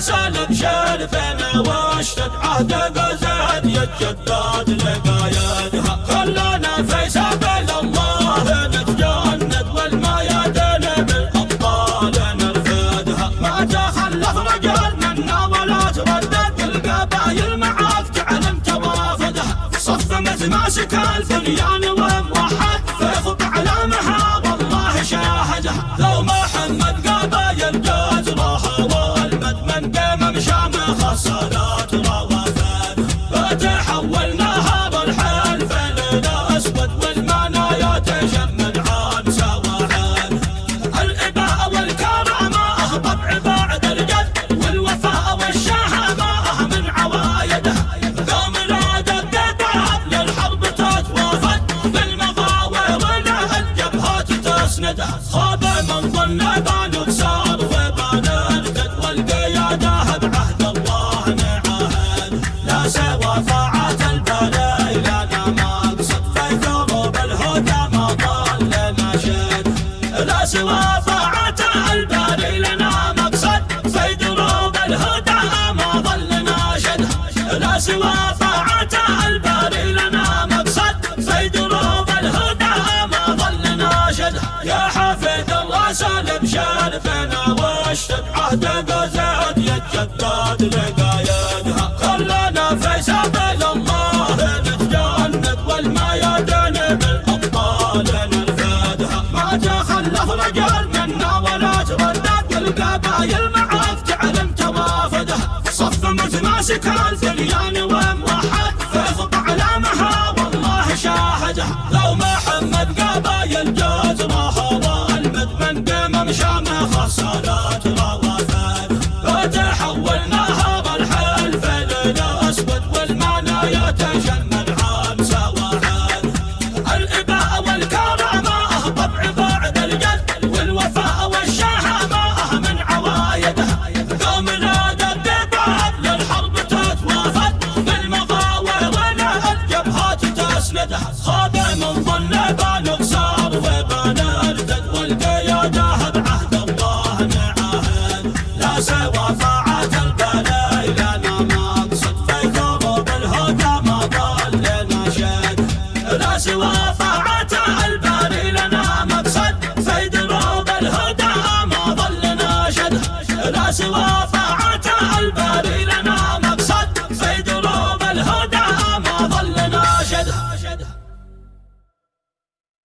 سالم شرفنا واشتد. عهد قزد يتجدد لقايدها خلانا في سبيل الله نتجند والميادين بالابطال نرفدها ما تخلف رجال منا ولا تردد القبايل معاك تعلم توافدها صف متماسك البنيان والمد من قام مشام سوى طاعة البلاء لنا مقصد في ثروب الهدى ما ضل نشد لا سوى طاعة الباري لنا مقصد في دروب الهدى ما ظل ناشد لا سوى طاعة الباري لنا مقصد في دروب الهدى ما ظل ناشد يا حافظ الله سالم شرفنا واشتد عهد قزاد يتجدد لقايدها القبايل معاك تعلم توافدها صف متماسك البنيان وموحد في خط علامها والله شاهدها لو محمد قبايل جزرها والمد من قام مشام خصالات روافد تسندها خاب من ظن بان صار وبان ارتد والقيادة بعهد الله نعاهد لا سوى طاعة البلاء لنا مقصد في ثروب الهدى ما ضل نشد. لا سوى طاعة الباري لنا مقصد في دروب الهدى ما ظل ناشد لا سوى